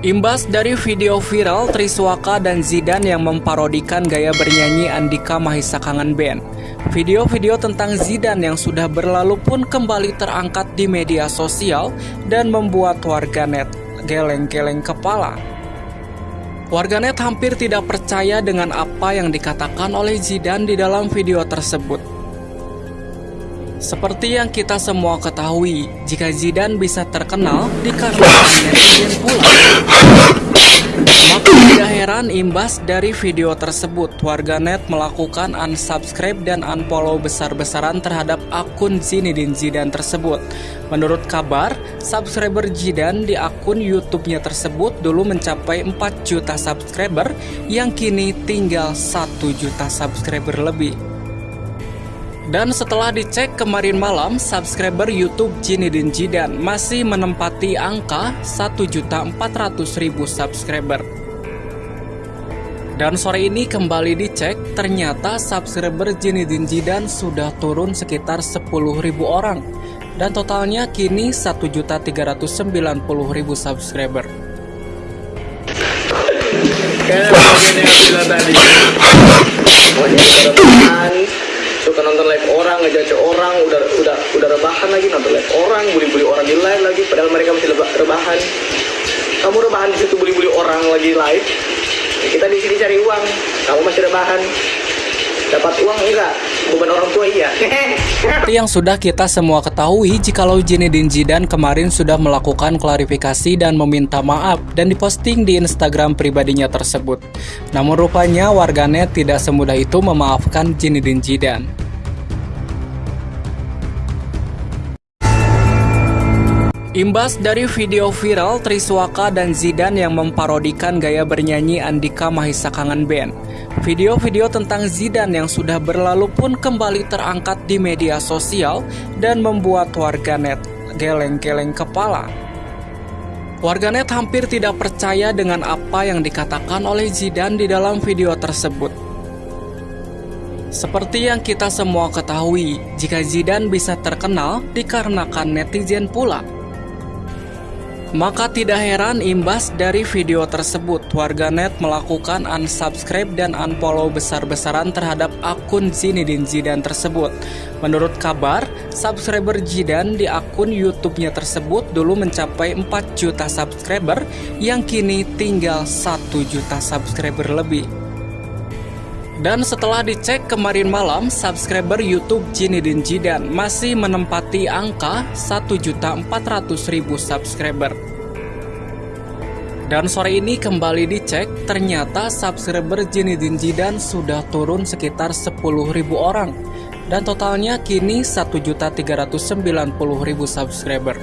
Imbas dari video viral Triswaka dan Zidan yang memparodikan gaya bernyanyi Andika Mahisa Kangen Band. Video-video tentang Zidan yang sudah berlalu pun kembali terangkat di media sosial dan membuat warganet geleng-geleng kepala. Warganet hampir tidak percaya dengan apa yang dikatakan oleh Zidan di dalam video tersebut. Seperti yang kita semua ketahui, jika Zidane bisa terkenal dikarenakan netizen pula. Maka tidak heran imbas dari video tersebut, warganet melakukan unsubscribe dan unfollow besar-besaran terhadap akun Zinedine Zidane tersebut. Menurut kabar, subscriber Zidane di akun YouTube-nya tersebut dulu mencapai 4 juta subscriber yang kini tinggal 1 juta subscriber lebih. Dan setelah dicek kemarin malam, subscriber YouTube Jinidin Jidan masih menempati angka 1.400.000 subscriber. Dan sore ini kembali dicek, ternyata subscriber Jinidin Jidan sudah turun sekitar 10.000 orang. Dan totalnya kini 1.390.000 subscriber. Kayak tadi. Suka nonton live orang ngejudge orang udah udah udah rebahan lagi nonton live orang bully-bully orang di live lagi padahal mereka masih rebahan. Kamu rebahan di situ bully-bully orang lagi live? Kita di sini cari uang kamu masih rebahan. Dapat uang enggak? Beban orang tua iya. Seperti yang sudah kita semua ketahui jikalau Zinedine Zidane kemarin sudah melakukan klarifikasi dan meminta maaf dan diposting di Instagram pribadinya tersebut. Namun rupanya warganet tidak semudah itu memaafkan Zinedine Zidane Imbas dari video viral Triswaka dan Zidan yang memparodikan gaya bernyanyi Andika Mahisa Kangen Band. Video-video tentang Zidan yang sudah berlalu pun kembali terangkat di media sosial dan membuat warganet geleng-geleng kepala. Warganet hampir tidak percaya dengan apa yang dikatakan oleh Zidan di dalam video tersebut. Seperti yang kita semua ketahui, jika Zidan bisa terkenal dikarenakan netizen pula. Maka tidak heran imbas dari video tersebut, warganet melakukan unsubscribe dan unfollow besar-besaran terhadap akun Zinedine Zidane tersebut. Menurut kabar, subscriber Zidane di akun YouTube-nya tersebut dulu mencapai 4 juta subscriber yang kini tinggal 1 juta subscriber lebih. Dan setelah dicek kemarin malam, subscriber YouTube Zinedine Zidane masih menempati angka 1.400.000 subscriber. Dan sore ini kembali dicek, ternyata subscriber Zinedine Zidane sudah turun sekitar 10.000 orang. Dan totalnya kini 1.390.000 subscriber.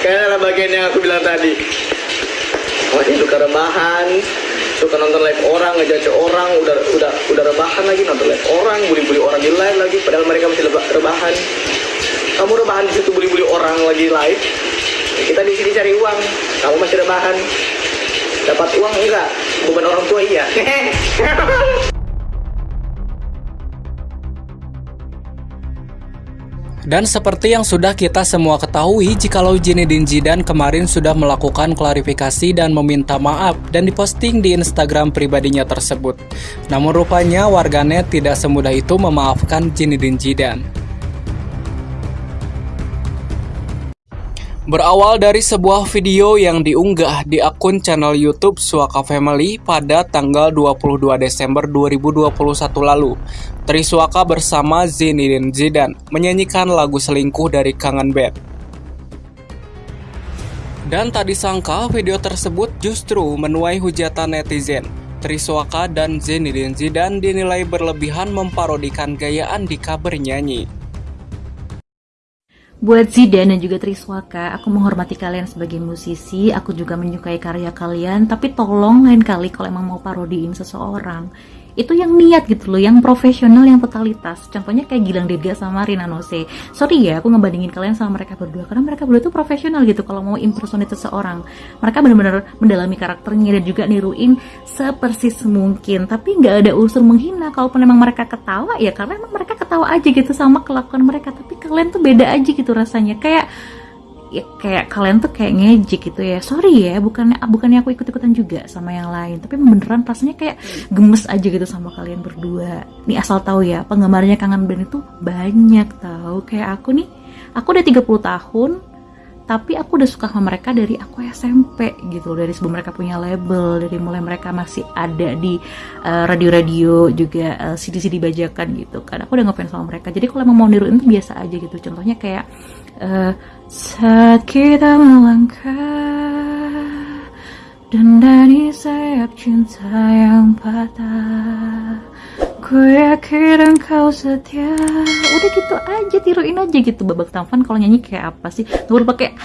Kayaknya bagian yang aku bilang tadi. Oh ini suka rebahan, suka nonton live orang ngejudge orang udah udah udah rebahan lagi nonton live orang bully-bully orang di live lagi padahal mereka masih rebahan. Kamu rebahan di situ bully-bully orang lagi live kita di sini cari uang kamu masih rebahan. Dapat uang enggak? Beban orang tua iya Dan seperti yang sudah kita semua ketahui, jikalau Zinedine Zidane kemarin sudah melakukan klarifikasi dan meminta maaf dan diposting di Instagram pribadinya tersebut. Namun rupanya warganet tidak semudah itu memaafkan Zinedine Zidane. Berawal dari sebuah video yang diunggah di akun channel YouTube Suaka Family pada tanggal 22 Desember 2021 lalu, Triswaka bersama Zinedine Zidane menyanyikan lagu selingkuh dari Kangen Band. Dan tak disangka video tersebut justru menuai hujatan netizen. Triswaka dan Zinedine Zidane dinilai berlebihan memparodikan gaya Andika bernyanyi. Buat Zidane dan juga Triswaka, aku menghormati kalian sebagai musisi, aku juga menyukai karya kalian, tapi tolong lain kali kalau emang mau parodiin seseorang, itu yang niat gitu loh, yang profesional, yang totalitas. Contohnya kayak Gilang Dirga sama Rina Nose. Sorry ya, aku ngebandingin kalian sama mereka berdua karena mereka berdua tuh profesional gitu kalau mau impersonate seseorang. Mereka benar-benar mendalami karakternya dan juga niruin sepersis mungkin, tapi nggak ada unsur menghina. Kalaupun emang mereka ketawa ya karena emang mereka ketawa aja gitu sama kelakuan mereka, tapi kalian tuh beda aja gitu rasanya. Kayak ya kayak kalian tuh kayak ngejek gitu ya. Sorry ya bukannya bukannya aku ikut ikutan juga sama yang lain. Tapi beneran rasanya kayak gemes aja gitu sama kalian berdua. Nih asal tahu ya penggemarnya kangen band itu banyak tahu. Kayak aku nih aku udah 30 tahun tapi aku udah suka sama mereka dari aku SMP gitu dari sebelum mereka punya label dari mulai mereka masih ada di uh, radio-radio juga uh, CD-CD bajakan gitu kan. Aku udah ngefans sama mereka. Jadi kalau emang mau niruin tuh biasa aja gitu. Contohnya kayak uh, saat kita melangkah dan dari sayap cinta yang patah Ku yakin engkau setia. Udah gitu aja tiruin aja gitu. Babak tampan kalau nyanyi kayak apa sih? Gak pakai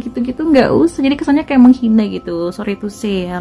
gitu-gitu. Nggak usah. Jadi kesannya kayak menghina gitu. Sorry to say ya